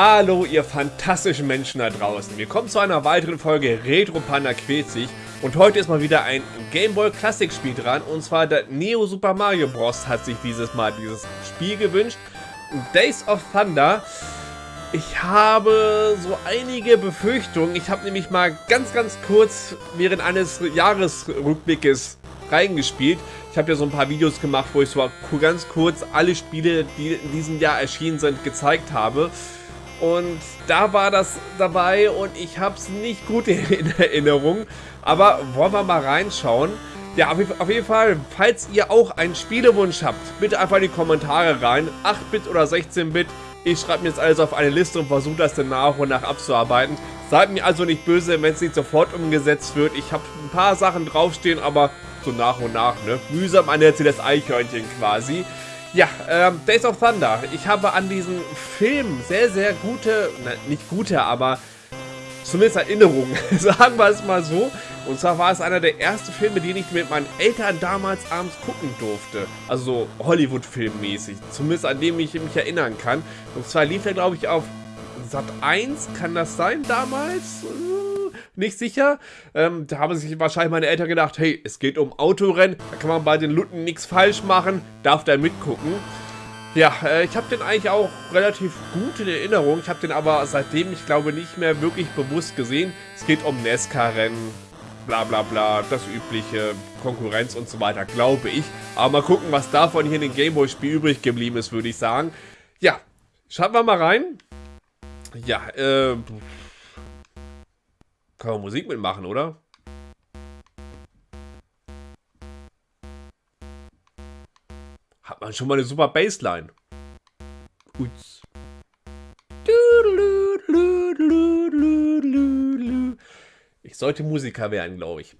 Hallo ihr fantastischen Menschen da draußen. Willkommen zu einer weiteren Folge Retro Panda quält sich. Und heute ist mal wieder ein Game Boy Classic Spiel dran. Und zwar der Neo Super Mario Bros. hat sich dieses Mal dieses Spiel gewünscht. Days of Thunder. Ich habe so einige Befürchtungen. Ich habe nämlich mal ganz, ganz kurz während eines Jahresrückblickes reingespielt. Ich habe ja so ein paar Videos gemacht, wo ich so ganz kurz alle Spiele, die in diesem Jahr erschienen sind, gezeigt habe. Und da war das dabei und ich habe es nicht gut in Erinnerung. Aber wollen wir mal reinschauen. Ja, auf jeden Fall, falls ihr auch einen Spielewunsch habt, bitte einfach in die Kommentare rein. 8-Bit oder 16-Bit. Ich schreibe mir jetzt alles auf eine Liste und versuche das dann nach und nach abzuarbeiten. Seid mir also nicht böse, wenn es nicht sofort umgesetzt wird. Ich habe ein paar Sachen draufstehen, aber so nach und nach, ne? Mühsam an der das Eichhörnchen quasi. Ja, ähm, Days of Thunder. Ich habe an diesen Film sehr, sehr gute, na, nicht gute, aber zumindest Erinnerungen, sagen wir es mal so. Und zwar war es einer der ersten Filme, den ich mit meinen Eltern damals abends gucken durfte. Also so Hollywood-Film mäßig. Zumindest an dem ich mich erinnern kann. Und zwar lief er, glaube ich, auf Sat 1, kann das sein damals? Nicht sicher. Ähm, da haben sich wahrscheinlich meine Eltern gedacht, hey, es geht um Autorennen, da kann man bei den Lutten nichts falsch machen, darf da mitgucken. Ja, äh, ich habe den eigentlich auch relativ gut in Erinnerung. Ich habe den aber seitdem, ich glaube, nicht mehr wirklich bewusst gesehen. Es geht um Nesca-Rennen, bla bla bla, das übliche, Konkurrenz und so weiter, glaube ich. Aber mal gucken, was davon hier in dem Gameboy-Spiel übrig geblieben ist, würde ich sagen. Ja, schauen wir mal rein. Ja, äh, kann man Musik mitmachen, oder? Hat man schon mal eine super Bassline. Uts. Ich sollte Musiker werden, glaube ich.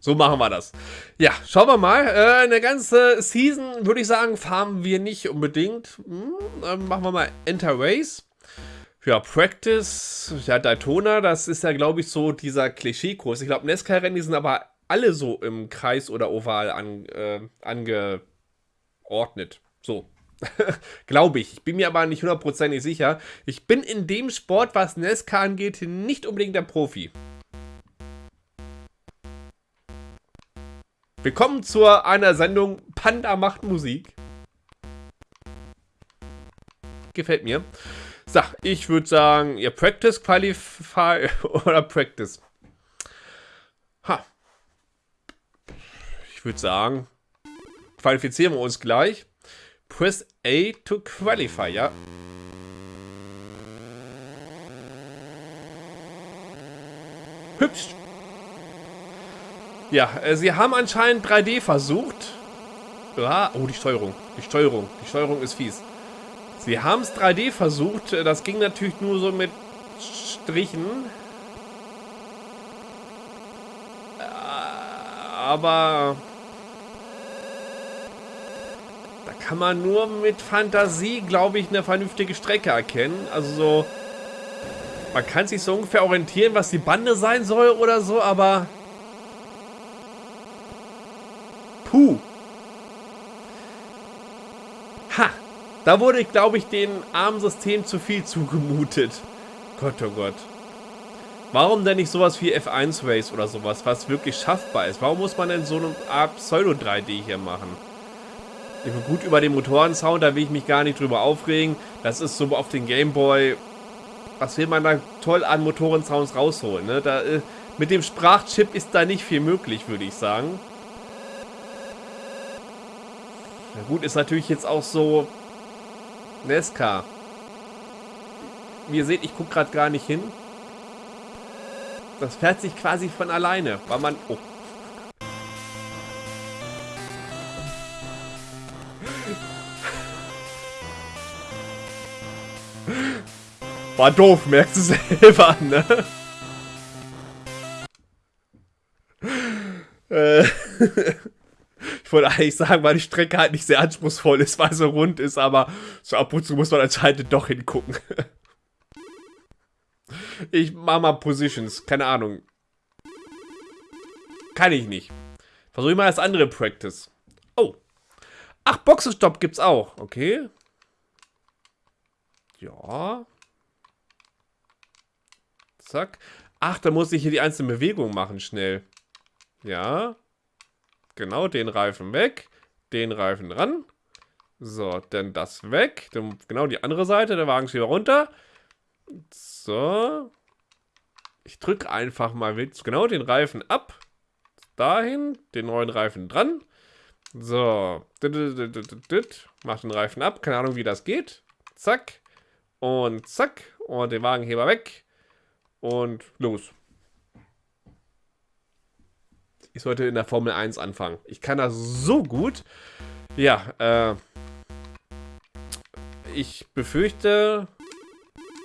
So machen wir das. Ja, schauen wir mal. Äh, eine ganze Season, würde ich sagen, farmen wir nicht unbedingt. Hm, machen wir mal Enter Race. Ja, Practice, ja, Daytona, das ist ja, glaube ich, so dieser Klischee-Kurs. Ich glaube, Nesca-Rennen, sind aber alle so im Kreis oder Oval an, äh, angeordnet. So. glaube ich. Ich bin mir aber nicht hundertprozentig sicher. Ich bin in dem Sport, was Nesca angeht, nicht unbedingt der Profi. Willkommen zu einer Sendung Panda macht Musik. Gefällt mir. So, ich würde sagen, ihr Practice, Qualify oder Practice. Ha. Ich würde sagen, qualifizieren wir uns gleich. Press A to Qualify, ja. Hübsch. Ja, äh, sie haben anscheinend 3D versucht. Ja, oh, die Steuerung. Die Steuerung. Die Steuerung ist fies. Sie haben es 3D versucht. Das ging natürlich nur so mit Strichen. Aber... Da kann man nur mit Fantasie, glaube ich, eine vernünftige Strecke erkennen. Also so... Man kann sich so ungefähr orientieren, was die Bande sein soll oder so, aber... Puh. Ha. Da wurde, glaube ich, dem armen System zu viel zugemutet. Gott, oh Gott. Warum denn nicht sowas wie F1 Race oder sowas, was wirklich schaffbar ist? Warum muss man denn so eine Art Pseudo-3D hier machen? Ich bin gut über den Motorensound, da will ich mich gar nicht drüber aufregen. Das ist so auf den Gameboy. Was will man da toll an Motorensounds rausholen? Ne? Da, äh, mit dem Sprachchip ist da nicht viel möglich, würde ich sagen. Na gut, ist natürlich jetzt auch so, Nesca. Wie ihr seht, ich gucke gerade gar nicht hin. Das fährt sich quasi von alleine, weil man... Oh. War doof, merkst du selber, ne? Äh... Wollte eigentlich sagen, weil die Strecke halt nicht sehr anspruchsvoll ist, weil sie rund ist, aber so ab und zu muss man anscheinend doch hingucken. Ich mach mal Positions, keine Ahnung. Kann ich nicht. Versuche ich mal das andere Practice. Oh. Ach, Boxenstopp gibt's auch. Okay. Ja. Zack. Ach, da muss ich hier die einzelnen Bewegungen machen, schnell. Ja. Genau, den Reifen weg. Den Reifen dran. So, dann das weg. Dann genau die andere Seite, der Wagen wieder runter. So. Ich drücke einfach mal genau den Reifen ab. Dahin, den neuen Reifen dran. So. Mach den Reifen ab. Keine Ahnung, wie das geht. Zack. Und zack. Und den Wagenheber weg. Und los. Ich sollte in der Formel 1 anfangen. Ich kann das so gut. Ja, äh. Ich befürchte,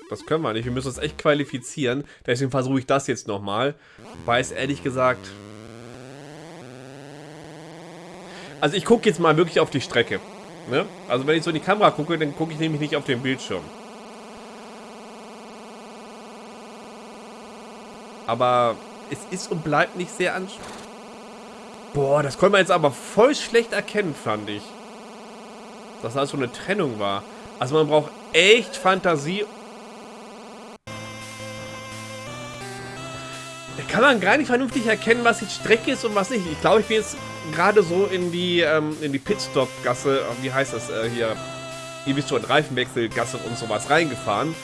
das können wir nicht. Wir müssen uns echt qualifizieren. Deswegen versuche ich das jetzt nochmal. Weiß ehrlich gesagt... Also ich gucke jetzt mal wirklich auf die Strecke. Ne? Also wenn ich so in die Kamera gucke, dann gucke ich nämlich nicht auf den Bildschirm. Aber es ist und bleibt nicht sehr anstrengend. Boah, das konnte man jetzt aber voll schlecht erkennen, fand ich. Dass da so eine Trennung war. Also man braucht echt Fantasie. Da kann man gar nicht vernünftig erkennen, was jetzt Strecke ist und was nicht. Ich glaube, ich bin jetzt gerade so in die, ähm, in die Pitstop-Gasse, wie heißt das äh, hier? Ihr wisst schon, Reifenwechselgasse und sowas reingefahren.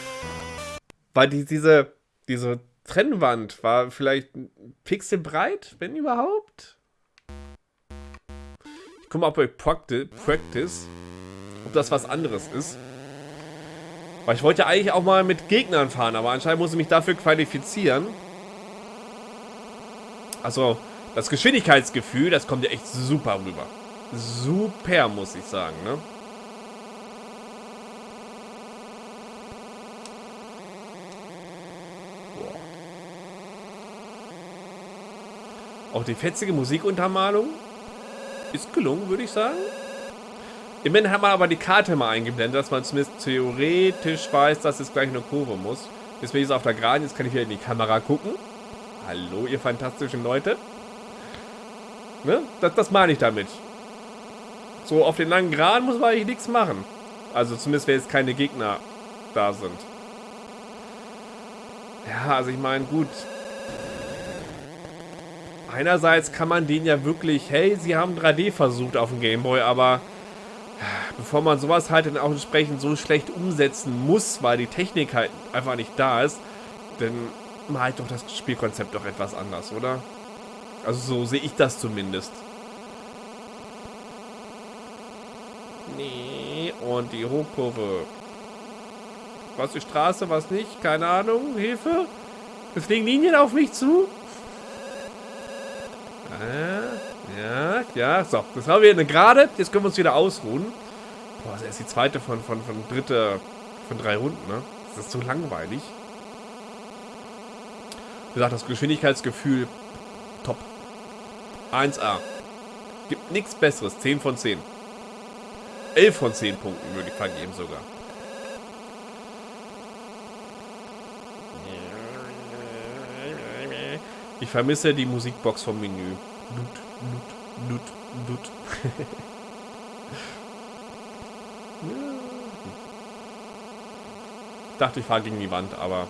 Weil die, diese, diese Trennwand war vielleicht ein Pixel breit, wenn überhaupt. Ich gucke mal bei Practice, ob das was anderes ist. Weil ich wollte ja eigentlich auch mal mit Gegnern fahren, aber anscheinend muss ich mich dafür qualifizieren. Also, das Geschwindigkeitsgefühl, das kommt ja echt super rüber. Super, muss ich sagen, ne? Auch die fetzige Musikuntermalung ist gelungen, würde ich sagen. Immerhin haben wir aber die Karte mal eingeblendet, dass man zumindest theoretisch weiß, dass es gleich eine Kurve muss. Jetzt bin ich jetzt auf der Geraden, jetzt kann ich wieder in die Kamera gucken. Hallo, ihr fantastischen Leute. Ne? Das, das meine ich damit. So, auf den langen Geraden muss man eigentlich nichts machen. Also zumindest, wenn jetzt keine Gegner da sind. Ja, also ich meine, gut, einerseits kann man den ja wirklich, hey, sie haben 3D versucht auf dem Gameboy, aber bevor man sowas halt dann auch entsprechend so schlecht umsetzen muss, weil die Technik halt einfach nicht da ist, dann halt doch das Spielkonzept doch etwas anders, oder? Also so sehe ich das zumindest. Nee, und die Hochkurve. Was die Straße, was nicht? Keine Ahnung. Hilfe? Es fliegen Linien auf mich zu? Ja, ja, so. Das haben wir eine Gerade. Jetzt können wir uns wieder ausruhen. Boah, das ist die zweite von, von, von dritte, von drei Runden, ne? Das ist so langweilig. Wie gesagt, das Geschwindigkeitsgefühl top. 1A. Gibt nichts besseres. 10 von 10. 11 von 10 Punkten würde ich vergeben sogar. Ich vermisse die Musikbox vom Menü. Nut, nut, nut, nut. ich dachte, ich fahre gegen die Wand, aber...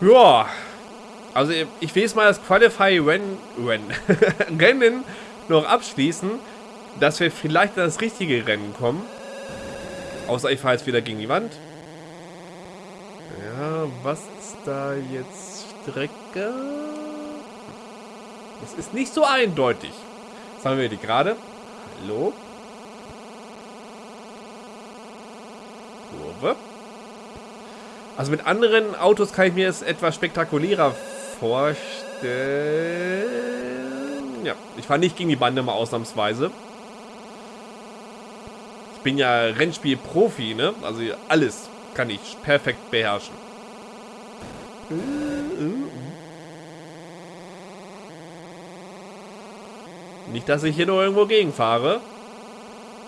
Ja. Also ich will jetzt mal das Qualify Rennen, Rennen noch abschließen, dass wir vielleicht in das richtige Rennen kommen. Außer ich fahre jetzt wieder gegen die Wand. Ja, was ist da jetzt Strecke? Das ist nicht so eindeutig. Jetzt haben wir die gerade. Hallo? Kurve. Also mit anderen Autos kann ich mir es etwas spektakulärer vorstellen. Ja, ich fahre nicht gegen die Bande mal ausnahmsweise. Ich bin ja Rennspiel-Profi, ne? Also alles kann ich perfekt beherrschen. Äh, Nicht, dass ich hier nur irgendwo gegenfahre.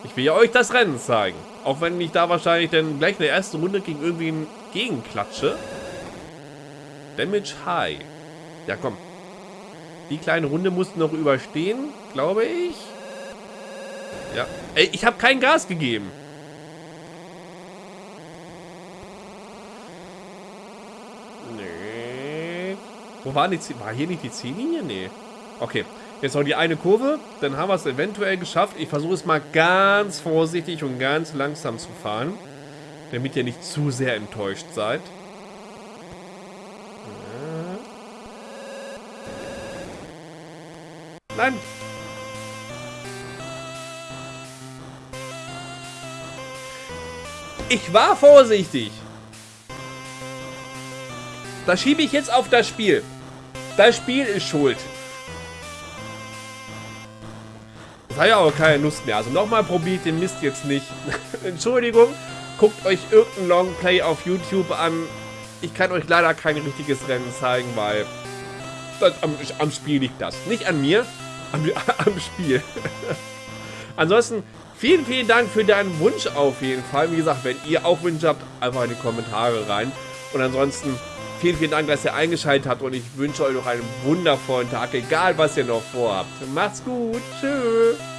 Ich will ja euch das Rennen zeigen. Auch wenn ich da wahrscheinlich dann gleich in der ersten Runde gegen irgendwen gegenklatsche. Damage High. Ja, komm. Die kleine Runde mussten noch überstehen, glaube ich. Ja. Ey, ich habe kein Gas gegeben. Wo war die Ziellinie? War hier nicht die Ziellinie? Nee. Okay. Jetzt noch die eine Kurve. Dann haben wir es eventuell geschafft. Ich versuche es mal ganz vorsichtig und ganz langsam zu fahren. Damit ihr nicht zu sehr enttäuscht seid. Nein! Ich war vorsichtig. Das schiebe ich jetzt auf das Spiel. Das Spiel ist schuld. Das hat ja auch keine Lust mehr. Also nochmal probiert den Mist jetzt nicht. Entschuldigung. Guckt euch irgendein Longplay auf YouTube an. Ich kann euch leider kein richtiges Rennen zeigen, weil das, am, am Spiel liegt das. Nicht an mir, am, am Spiel. Ansonsten vielen, vielen Dank für deinen Wunsch auf jeden Fall. Wie gesagt, wenn ihr auch Wünsche habt, einfach in die Kommentare rein. Und ansonsten vielen, vielen Dank, dass ihr eingeschaltet habt und ich wünsche euch noch einen wundervollen Tag, egal was ihr noch vorhabt. Macht's gut. Tschüss.